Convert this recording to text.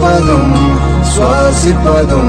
पादम् श्वासिपादं